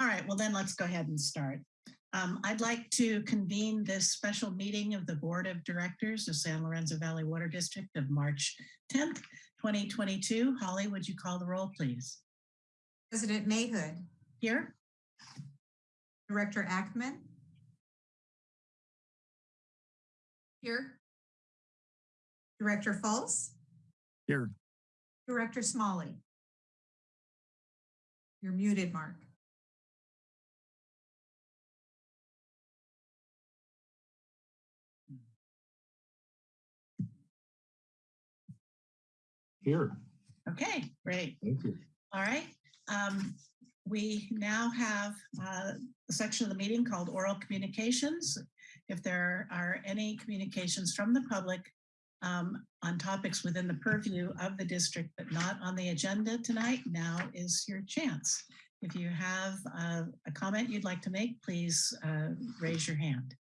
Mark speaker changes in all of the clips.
Speaker 1: All right, well then let's go ahead and start. Um, I'd like to convene this special meeting of the Board of Directors of San Lorenzo Valley Water District of March 10th, 2022. Holly, would you call the roll, please?
Speaker 2: President Mayhood,
Speaker 1: Here?
Speaker 2: Director Ackman. Here. Director Fultz,
Speaker 3: Here.
Speaker 2: Director Smalley. You're muted, Mark.
Speaker 3: Here.
Speaker 1: Okay, great.
Speaker 3: Thank you.
Speaker 1: All right. Um, we now have uh, a section of the meeting called oral communications. If there are any communications from the public um, on topics within the purview of the district, but not on the agenda tonight, now is your chance. If you have uh, a comment you'd like to make, please uh, raise your hand.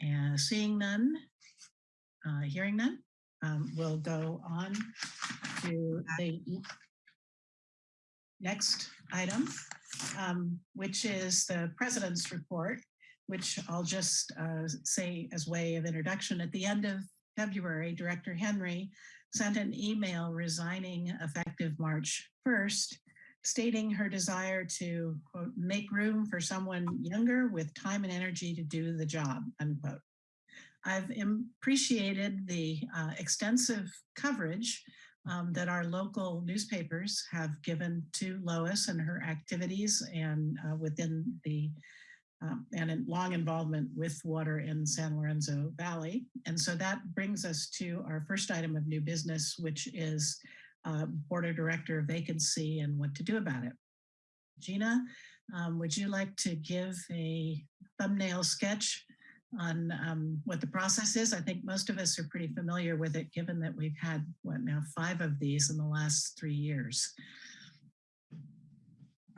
Speaker 1: And seeing none, uh, hearing none, um, we'll go on to the next item, um, which is the president's report, which I'll just uh, say as way of introduction. At the end of February, Director Henry sent an email resigning effective March 1st, stating her desire to, quote, make room for someone younger with time and energy to do the job, unquote. I've appreciated the uh, extensive coverage um, that our local newspapers have given to Lois and her activities and uh, within the um, and in long involvement with water in San Lorenzo Valley. And so that brings us to our first item of new business, which is uh, board of director vacancy and what to do about it. Gina, um, would you like to give a thumbnail sketch on um, what the process is. I think most of us are pretty familiar with it, given that we've had, what now, five of these in the last three years.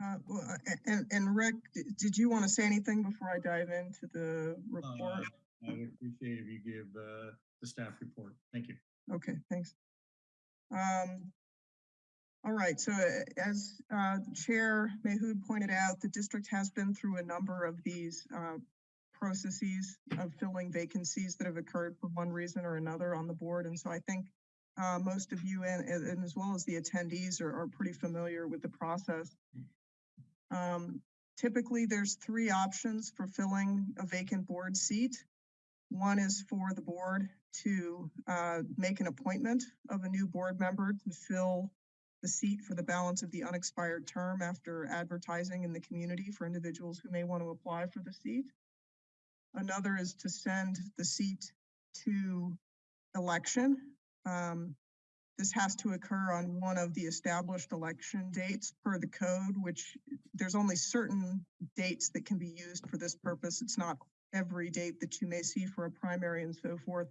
Speaker 4: Uh, well, uh, And, and Rick, did you want to say anything before I dive into the report?
Speaker 5: Uh, I would appreciate if you give uh, the staff report. Thank you.
Speaker 4: Okay, thanks. Um, All right, so uh, as uh, Chair Mayhood pointed out, the district has been through a number of these uh, processes of filling vacancies that have occurred for one reason or another on the board. And so I think uh, most of you and and as well as the attendees are, are pretty familiar with the process. Um, Typically, there's three options for filling a vacant board seat. One is for the board to uh, make an appointment of a new board member to fill the seat for the balance of the unexpired term after advertising in the community for individuals who may want to apply for the seat. Another is to send the seat to election. Um, This has to occur on one of the established election dates per the code, which there's only certain dates that can be used for this purpose. It's not every date that you may see for a primary and so forth.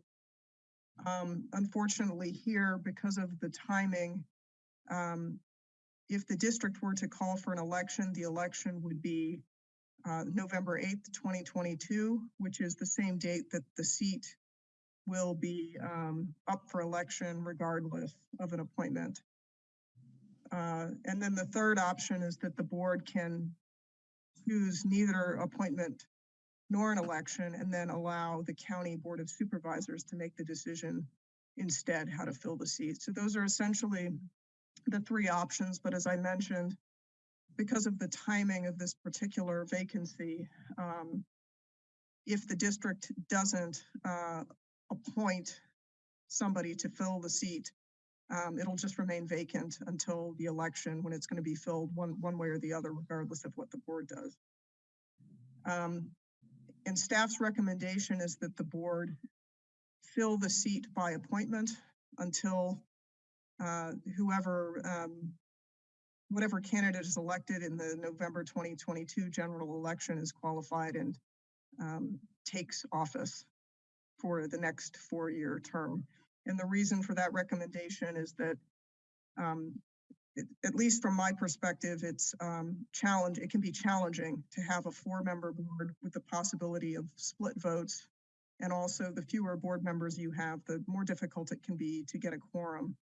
Speaker 4: Um, Unfortunately here, because of the timing, um, if the district were to call for an election, the election would be uh, November 8th, 2022, which is the same date that the seat will be um, up for election regardless of an appointment. Uh, And then the third option is that the board can choose neither appointment nor an election and then allow the county board of supervisors to make the decision instead how to fill the seat. So those are essentially the three options, but as I mentioned, because of the timing of this particular vacancy, um, if the district doesn't uh, appoint somebody to fill the seat, um, it'll just remain vacant until the election when it's going to be filled one, one way or the other, regardless of what the board does. Um, and staff's recommendation is that the board fill the seat by appointment until uh, whoever, um, whatever candidate is elected in the November 2022 general election is qualified and um, takes office for the next four-year term. And the reason for that recommendation is that, um, at least from my perspective, it's um, challenge, it can be challenging to have a four-member board with the possibility of split votes. And also the fewer board members you have, the more difficult it can be to get a quorum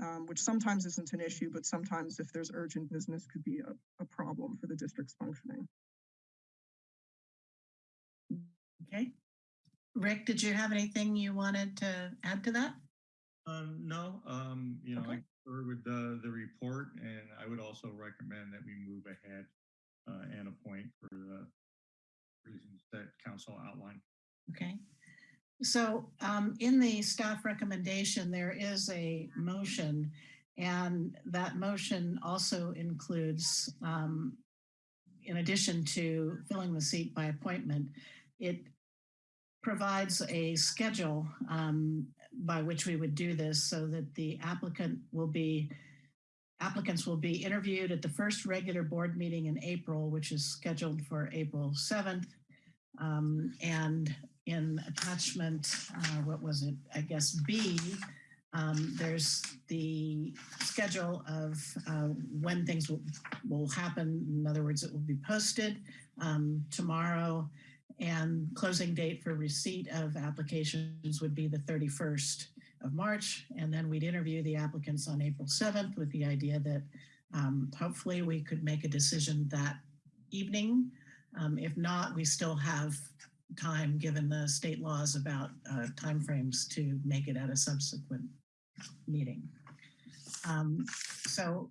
Speaker 4: um, which sometimes isn't an issue, but sometimes if there's urgent business could be a, a problem for the district's functioning.
Speaker 1: Okay. Rick, did you have anything you wanted to add to that?
Speaker 5: Um, no, um, you know, I
Speaker 1: Okay.
Speaker 5: concur with the, the report and I would also recommend that we move ahead uh, and appoint for the reasons that council outlined.
Speaker 1: Okay. So um, in the staff recommendation, there is a motion and that motion also includes, um, in addition to filling the seat by appointment, it provides a schedule um, by which we would do this so that the applicant will be applicants will be interviewed at the first regular board meeting in April, which is scheduled for April 7th. Um, and in attachment, uh, what was it? I guess B, um, there's the schedule of uh, when things will, will happen. In other words, it will be posted um, tomorrow and closing date for receipt of applications would be the 31st of March. And then we'd interview the applicants on April 7th with the idea that um, hopefully we could make a decision that evening. Um, if not, we still have time, given the state laws about uh, timeframes to make it at a subsequent meeting. Um, so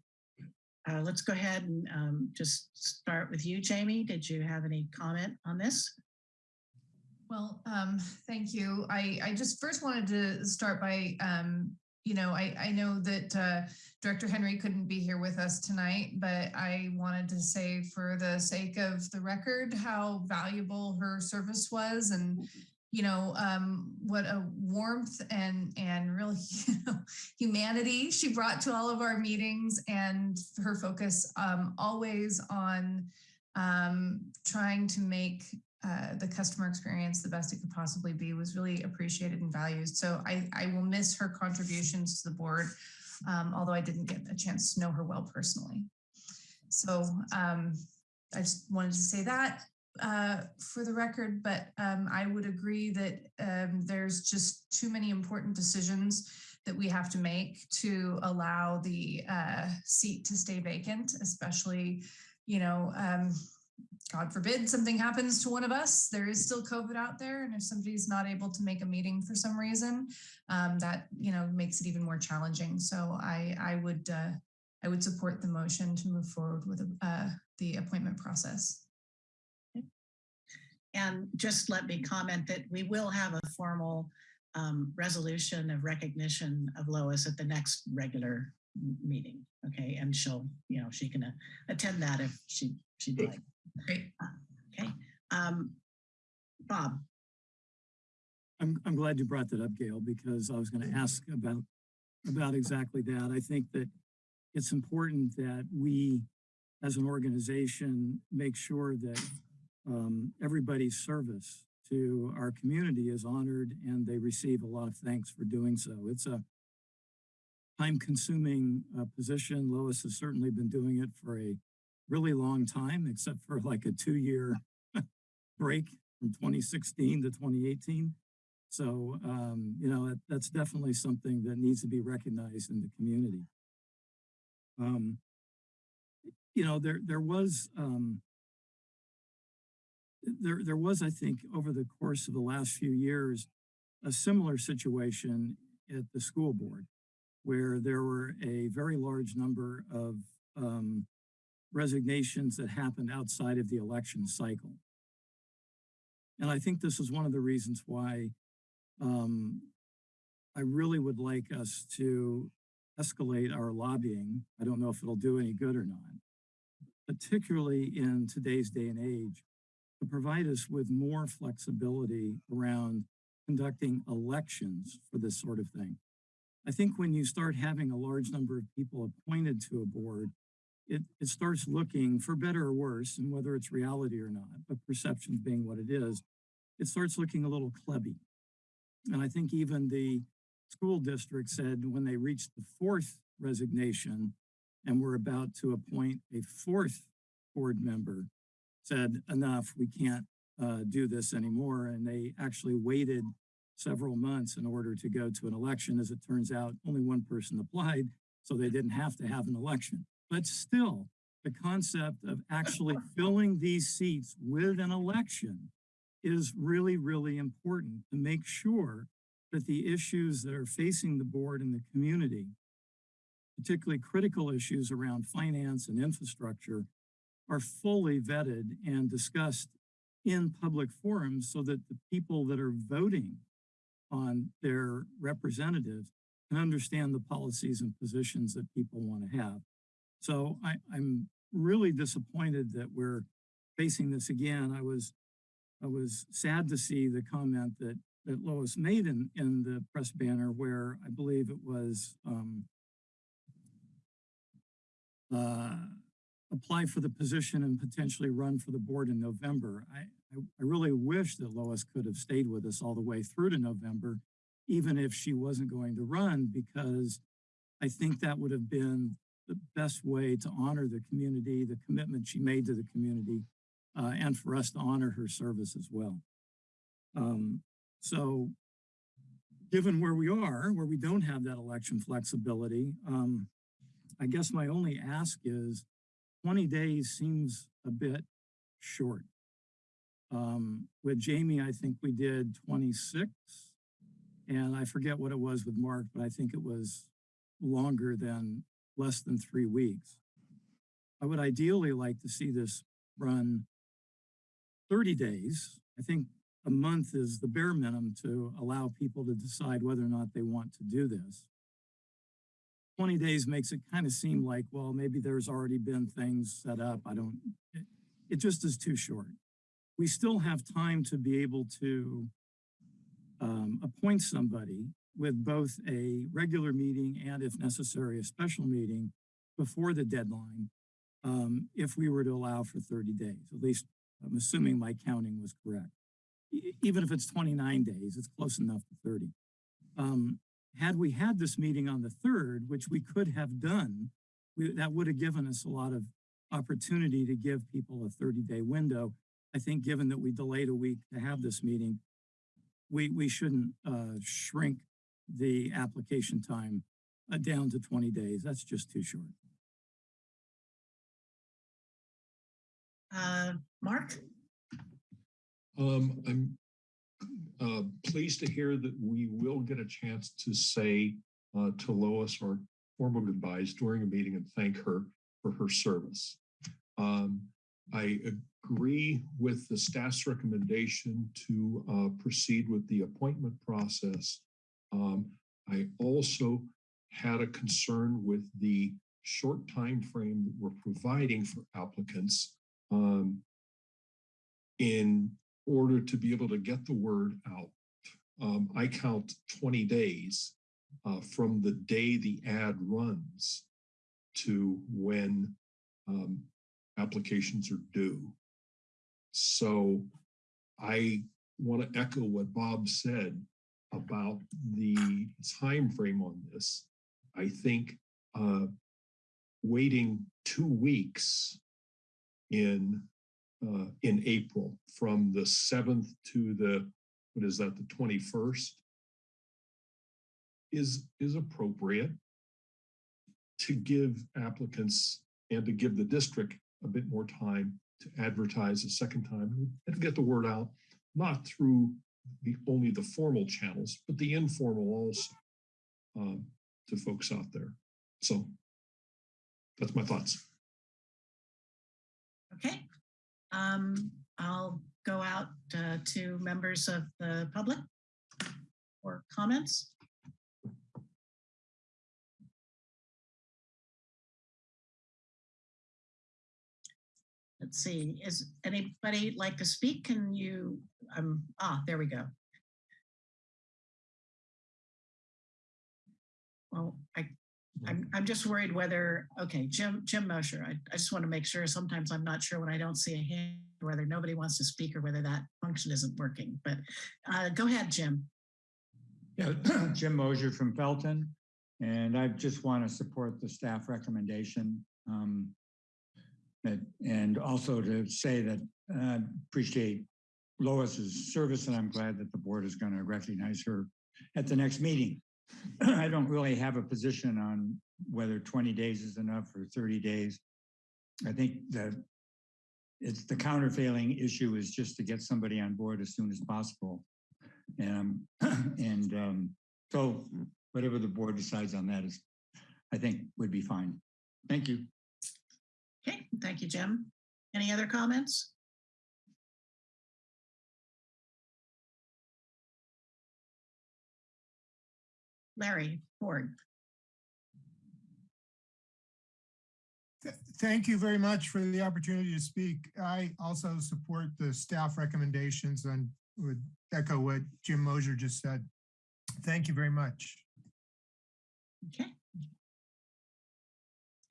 Speaker 1: uh, let's go ahead and um, just start with you, Jamie. Did you have any comment on this?
Speaker 3: Well, um, thank you. I, I just first wanted to start by, um, you know, I, I know that uh, Director Henry couldn't be here with us tonight, but I wanted to say for the sake of the record, how valuable her service was and, you know, um, what a warmth and, and real you know, humanity she brought to all of our meetings and her focus um, always on um, trying to make uh, the customer experience the best it could possibly be was really appreciated and valued. So I, I will miss her contributions to the board, um, although I didn't get a chance to know her well personally. So um, I just wanted to say that uh, for the record, but um, I would agree that um, there's just too many important decisions that we have to make to allow the uh, seat to stay vacant, especially, you know, um, God forbid something happens to one of us, there is still COVID out there. And if somebody's not able to make a meeting for some reason, um, that, you know, makes it even more challenging. So I, I would, uh, I would support the motion to move forward with uh, the appointment process.
Speaker 1: And just let me comment that we will have a formal um, resolution of recognition of Lois at the next regular meeting. Okay, and she'll, you know, she can uh, attend that if she she'd like.
Speaker 3: Great.
Speaker 1: Okay, um, Bob.
Speaker 6: I'm, I'm glad you brought that up, Gail, because I was going to ask about, about exactly that. I think that it's important that we, as an organization, make sure that um, everybody's service to our community is honored and they receive a lot of thanks for doing so. It's a time-consuming uh, position. Lois has certainly been doing it for a really long time, except for like a two-year break from 2016 to 2018. So, um, you know, that, that's definitely something that needs to be recognized in the community. Um, you know, there, there was, um, there, there was, I think, over the course of the last few years, a similar situation at the school board where there were a very large number of, um, resignations that happened outside of the election cycle. And I think this is one of the reasons why um, I really would like us to escalate our lobbying. I don't know if it'll do any good or not, particularly in today's day and age, to provide us with more flexibility around conducting elections for this sort of thing. I think when you start having a large number of people appointed to a board, it, it starts looking for better or worse, and whether it's reality or not, but perception being what it is, it starts looking a little clubby. And I think even the school district said when they reached the fourth resignation and were about to appoint a fourth board member, said enough, we can't uh, do this anymore. And they actually waited several months in order to go to an election. As it turns out, only one person applied, so they didn't have to have an election. But still, the concept of actually filling these seats with an election is really, really important to make sure that the issues that are facing the board and the community, particularly critical issues around finance and infrastructure, are fully vetted and discussed in public forums so that the people that are voting on their representatives can understand the policies and positions that people want to have. So I, I'm really disappointed that we're facing this again. I was I was sad to see the comment that that Lois made in in the press banner where I believe it was um, uh, apply for the position and potentially run for the board in November. I, I, I really wish that Lois could have stayed with us all the way through to November, even if she wasn't going to run, because I think that would have been the best way to honor the community, the commitment she made to the community, uh, and for us to honor her service as well. Um, so given where we are, where we don't have that election flexibility, um, I guess my only ask is 20 days seems a bit short. Um, with Jamie, I think we did 26 and I forget what it was with Mark, but I think it was longer than less than three weeks. I would ideally like to see this run 30 days. I think a month is the bare minimum to allow people to decide whether or not they want to do this. 20 days makes it kind of seem like, well, maybe there's already been things set up. I don't, it, it just is too short. We still have time to be able to um, appoint somebody with both a regular meeting and if necessary, a special meeting before the deadline, um, if we were to allow for 30 days, at least I'm assuming my counting was correct. E- even if it's 29 days, it's close enough to 30. Um, had we had this meeting on the third, which we could have done, we, that would have given us a lot of opportunity to give people a 30 day window. I think given that we delayed a week to have this meeting, we, we shouldn't uh, shrink the application time uh, down to 20 days. That's just too short.
Speaker 1: Uh, Mark?
Speaker 7: Um, I'm uh, pleased to hear that we will get a chance to say uh, to Lois our formal goodbyes during a meeting and thank her for her service. Um, I agree with the staff's recommendation to uh, proceed with the appointment process. Um, I also had a concern with the short time frame that we're providing for applicants um, in order to be able to get the word out. Um, I count 20 days uh, from the day the ad runs to when um, applications are due. So I want to echo what Bob said about the time frame on this. I think uh, waiting two weeks in uh, in April from the 7th to the, what is that, the 21st is, is appropriate to give applicants and to give the district a bit more time to advertise a second time and get the word out, not through the only the formal channels, but the informal also um, to folks out there. So that's my thoughts.
Speaker 1: Okay. Um, I'll go out uh, to members of the public for comments. Let's see, is anybody like to speak? Can you, um, ah, there we go. Well, I I'm, I'm just worried whether, okay, Jim, Jim Mosher, I, I just want to make sure, sometimes I'm not sure when I don't see a hand, whether nobody wants to speak or whether that function isn't working, but uh, go ahead, Jim.
Speaker 8: Yeah, Jim Mosier from Felton, and I just want to support the staff recommendation. Um, and also to say that I appreciate Lois's service, and I'm glad that the board is going to recognize her at the next meeting. I don't really have a position on whether 20 days is enough or 30 days. I think that it's the counterfailing issue is just to get somebody on board as soon as possible. And, and um, so whatever the board decides on that is, I think would be fine. Thank you.
Speaker 1: Okay, thank you, Jim. Any other comments? Larry Ford.
Speaker 9: Th- Thank you very much for the opportunity to speak. I also support the staff recommendations and would echo what Jim Mosier just said. Thank you very much.
Speaker 1: Okay.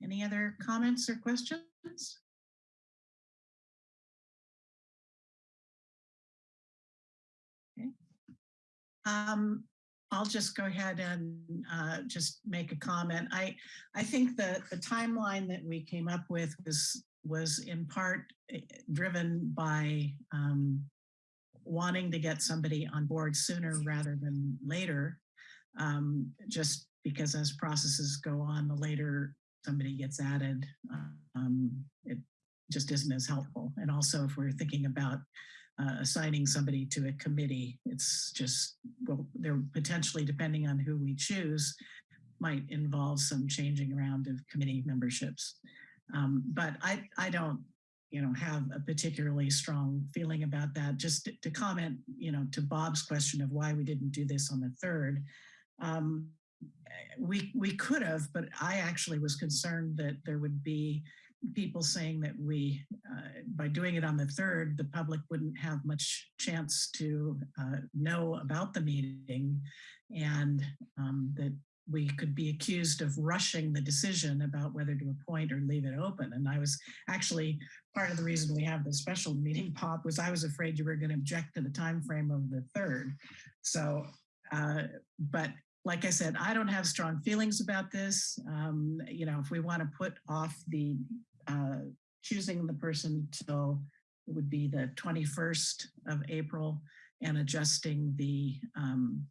Speaker 1: Any other comments or questions? Okay. Um, I'll just go ahead and uh, just make a comment. I, I think that the timeline that we came up with was, was in part eh, driven by um, wanting to get somebody on board sooner rather than later. Um, just because as processes go on, the later somebody gets added, um, it just isn't as helpful. And also if we're thinking about uh, assigning somebody to a committee, it's just, well, they're potentially, depending on who we choose, might involve some changing around of committee memberships. Um, but I, I don't, you know, have a particularly strong feeling about that. Just to, comment, you know, to Bob's question of why we didn't do this on the third. Um, we we could have, but I actually was concerned that there would be people saying that we, uh, by doing it on the third, the public wouldn't have much chance to uh, know about the meeting and um, that we could be accused of rushing the decision about whether to appoint or leave it open. And I was actually, part of the reason we have the special meeting pop was I was afraid you were going to object to the time frame of the third. So, uh, but like I said, I don't have strong feelings about this. Um, you know, if we want to put off the uh, choosing the person till it would be the 21st of April and adjusting the um,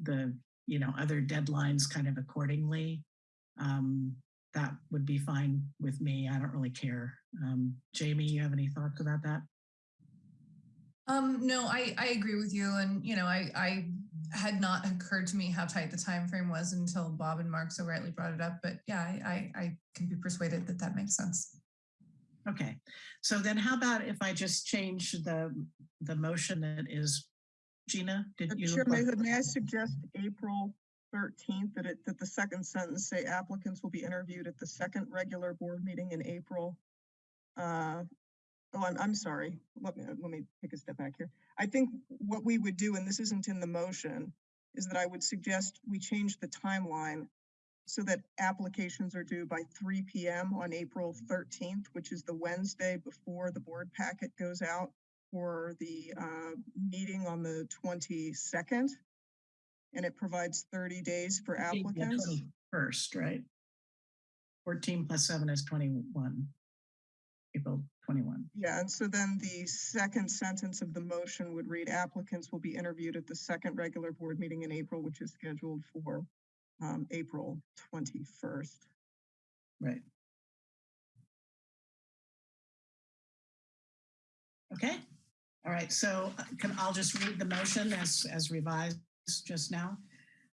Speaker 1: the you know other deadlines kind of accordingly. Um, that would be fine with me. I don't really care. Um, Jamie, you have any thoughts about that?
Speaker 3: Um, no, I, I agree with you. And, you know, I, I had not occurred to me how tight the time frame was until Bob and Mark so rightly brought it up. But yeah, I, I, I can be persuaded that that makes sense.
Speaker 1: Okay, so then how about if I just change the the motion that is Gina? Did
Speaker 4: Uh,
Speaker 1: you?
Speaker 4: Chair Mayhood, may I suggest April thirteenth, that it, that the second sentence say applicants will be interviewed at the second regular board meeting in April? Uh, Oh, I'm, I'm sorry. Let me, let me take a step back here. I think what we would do, and this isn't in the motion, is that I would suggest we change the timeline so that applications are due by three PM on April thirteenth, which is the Wednesday before the board packet goes out for the uh, meeting on the twenty-second. And it provides thirty days for applicants.
Speaker 1: First, right? 14 plus seven is 21. April 21.
Speaker 4: Yeah, and so then the second sentence of the motion would read applicants will be interviewed at the second regular board meeting in April, which is scheduled for um, April twenty-first.
Speaker 1: Right. Okay, all right, so uh, can, I'll just read the motion as, as revised just now.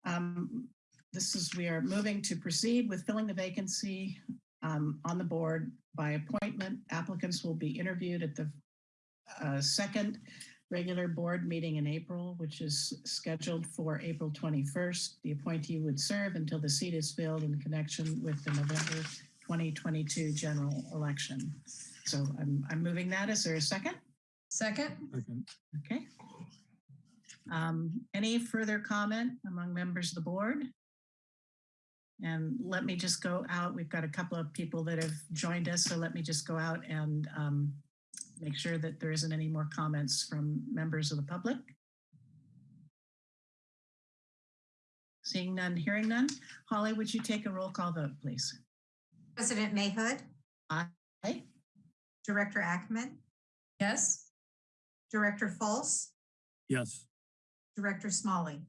Speaker 1: Um, This is, we are moving to proceed with filling the vacancy um, on the board by appointment. Applicants will be interviewed at the uh, second regular board meeting in April, which is scheduled for April 21st. The appointee would serve until the seat is filled in connection with the November 2022 general election. So I'm, I'm moving that. Is there a second?
Speaker 3: Second?
Speaker 6: Second.
Speaker 1: Okay. Um, any further comment among members of the board? And let me just go out. We've got a couple of people that have joined us, so let me just go out and um, make sure that there isn't any more comments from members of the public. Seeing none, hearing none. Holly, would you take a roll call vote, please?
Speaker 2: President Mayhood,
Speaker 1: Aye.
Speaker 2: Director Ackman?
Speaker 3: Yes?
Speaker 2: Director Fultz,
Speaker 6: Yes.
Speaker 2: Director Smalley.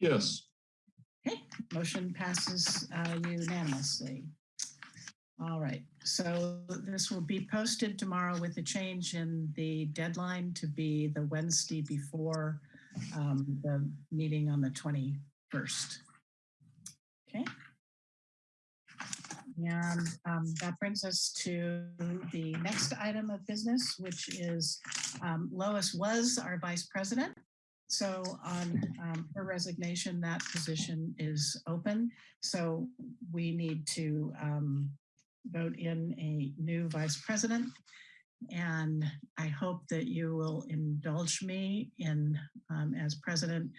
Speaker 7: Yes,
Speaker 1: Okay, motion passes uh, unanimously. All right, so this will be posted tomorrow with a change in the deadline to be the Wednesday before um, the meeting on the 21st. Okay. And um, that brings us to the next item of business, which is um, Lois was our vice president. So on um, her resignation, that position is open. So we need to um, vote in a new vice president. And I hope that you will indulge me in, um, as president,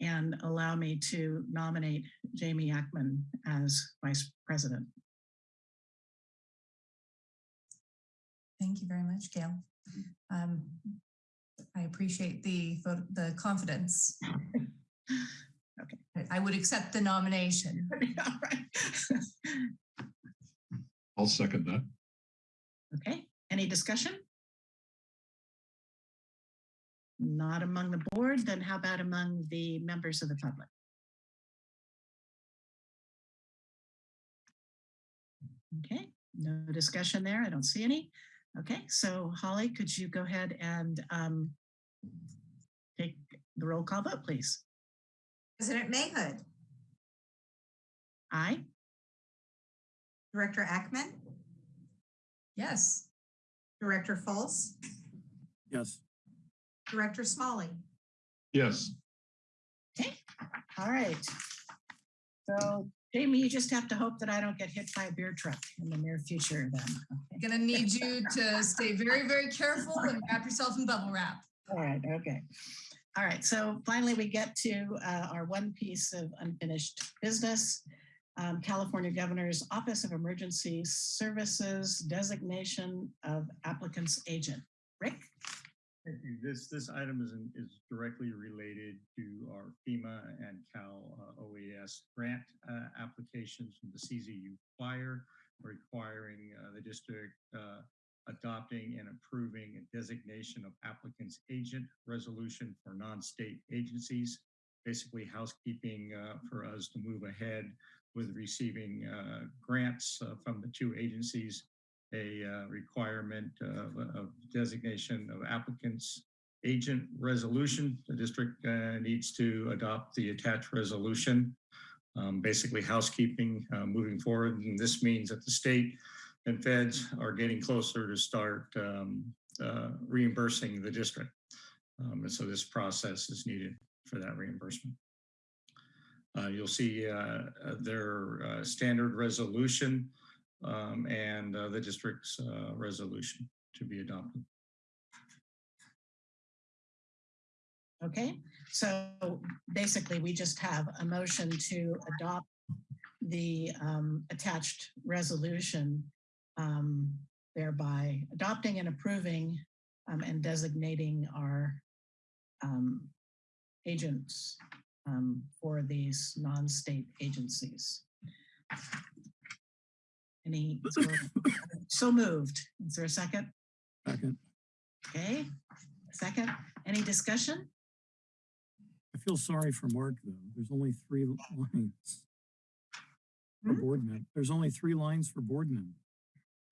Speaker 1: and allow me to nominate Jamie Ackman as vice president.
Speaker 3: Thank you very much, Gail. Um, I appreciate the, vote- the confidence.
Speaker 1: Okay.
Speaker 3: I- I would accept the nomination.
Speaker 1: All right.
Speaker 7: I'll second that.
Speaker 1: Okay, any discussion? Not among the board, then how about among the members of the public? Okay, no discussion there. I don't see any. Okay, so Holly, could you go ahead and um, take the roll call vote, please?
Speaker 2: President Mayhood,
Speaker 1: Aye.
Speaker 2: Director Ackman,
Speaker 3: Yes.
Speaker 2: Director Fultz,
Speaker 6: Yes.
Speaker 2: Director Smalley.
Speaker 7: Yes, Okay.
Speaker 1: All right. So Jamie, you just have to hope that I don't get hit by a beer truck in the near future then. Okay.
Speaker 3: Gonna need you to stay very, very careful and wrap yourself in bubble wrap.
Speaker 1: All right, okay. All right, so finally we get to uh, our one piece of unfinished business. Um, California Governor's Office of Emergency Services designation of applicant's agent. Rick?
Speaker 5: Thank you. This, this item is, in- is directly related to our FEMA and Cal uh, OES grant uh, applications from the CZU Fire, requiring uh, the district uh, adopting and approving a designation of applicant's agent resolution for non-state agencies. Basically housekeeping uh, for us to move ahead with receiving uh, grants uh, from the two agencies a uh, requirement of, of designation of applicants agent resolution. The district uh, needs to adopt the attached resolution. Um, basically housekeeping uh, moving forward. And this means that the state and feds are getting closer to start um, uh, reimbursing the district. Um, and so this process is needed for that reimbursement. Uh, you'll see uh, uh, their uh, standard resolution um, and uh, the district's resolution to be adopted.
Speaker 1: Okay, so basically we just have a motion to adopt the um, attached resolution, um, thereby adopting and approving um, and designating our um, agents um, for these non-state agencies. Any, so moved. Is there a second?
Speaker 6: Second.
Speaker 1: Okay, second. Any discussion?
Speaker 6: I feel sorry for Mark, though. There's only three lines. For
Speaker 1: Hmm?
Speaker 6: board. There's only three lines for board men.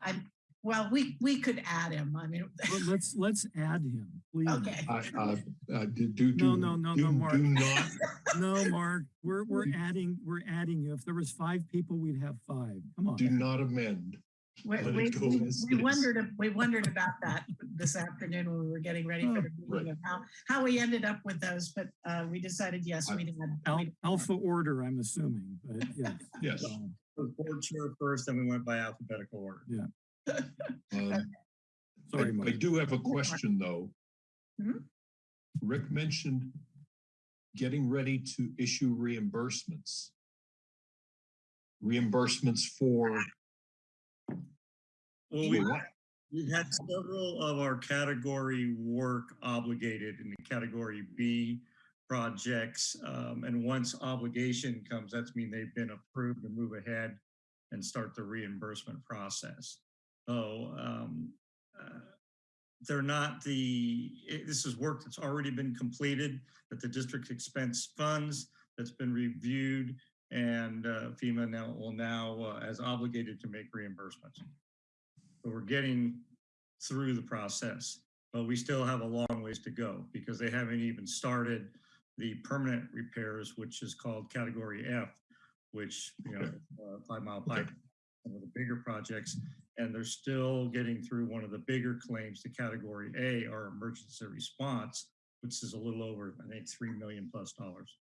Speaker 1: I, well, we, we could add him. I mean,
Speaker 6: But let's, let's add him, please.
Speaker 1: okay.
Speaker 7: I, uh, uh, do, do.
Speaker 6: No, no, no,
Speaker 7: do-
Speaker 6: no, Mark.
Speaker 7: Do not,
Speaker 6: No, Mark, we're, we're adding, we're adding you. If there was five people, we'd have five. Come on.
Speaker 7: do
Speaker 6: on.
Speaker 7: not amend.
Speaker 1: We,
Speaker 7: Let
Speaker 1: we, we- we wondered, we wondered about that this afternoon when we were getting ready for the
Speaker 7: Oh,
Speaker 1: meeting of how, how we ended up with those, but uh, we decided, yes, we did.
Speaker 6: Al- Alpha order, I'm assuming, but yeah.
Speaker 7: Yes.
Speaker 6: So,
Speaker 5: Board chair first, then we went by alphabetical order.
Speaker 7: Um, I,
Speaker 6: Sorry,
Speaker 7: I
Speaker 6: Mark.
Speaker 7: do have a question, though.
Speaker 1: Mhm.
Speaker 7: Rick mentioned getting ready to issue reimbursements. Reimbursements for,
Speaker 5: Well, we,
Speaker 7: what?
Speaker 5: we've had several of our category work obligated in the category B projects. Um, and once obligation comes, that's mean they've been approved to move ahead and start the reimbursement process. So, um, uh, they're not the, it- this is work that's already been completed, that the district expense funds, that's been reviewed, and uh, FEMA now will now, uh, as obligated to make reimbursements. So we're getting through the process, but we still have a long ways to go because they haven't even started the permanent repairs, which is called category F, which, you know, uh, five mile pipe, one of the bigger projects. And they're still getting through one of the bigger claims to category A, our emergency response, which is a little over, I think, three million plus dollars.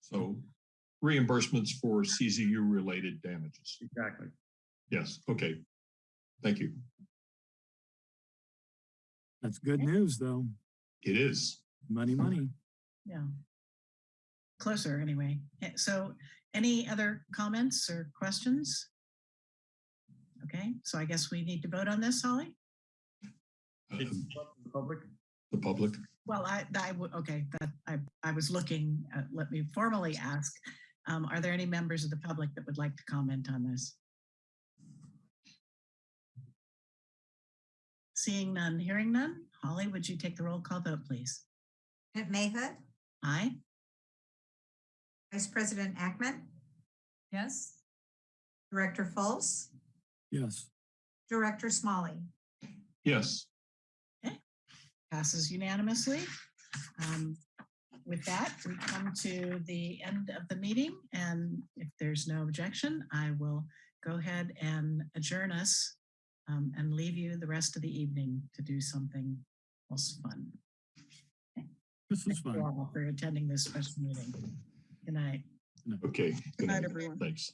Speaker 7: So reimbursements for CZU related damages.
Speaker 5: Exactly.
Speaker 7: Yes, okay. Thank you.
Speaker 6: That's good news, though.
Speaker 7: It is.
Speaker 6: Money, money.
Speaker 1: Yeah. Closer, anyway. Eh, So any other comments or questions? Okay, so I guess we need to vote on this, Holly?
Speaker 7: Um,
Speaker 5: the Public,
Speaker 7: The public,
Speaker 1: Well, I, I, okay, that, I, I was looking, uh, let me formally ask, um, are there any members of the public that would like to comment on this? Seeing none, hearing none. Holly, would you take the roll call vote, please?
Speaker 2: President Mayhood,
Speaker 1: Aye?
Speaker 2: Vice President Ackman,
Speaker 3: Yes?
Speaker 2: Director Fultz,
Speaker 6: Yes.
Speaker 2: Director Smalley.
Speaker 7: yes.
Speaker 1: Passes unanimously. Um, With that, we come to the end of the meeting, and if there's no objection, I will go ahead and adjourn us um, and leave you the rest of the evening to do something else fun.
Speaker 6: This was
Speaker 1: Thank you all for attending this special meeting. Good night.
Speaker 7: Okay.
Speaker 4: Good night, everyone.
Speaker 7: Thanks.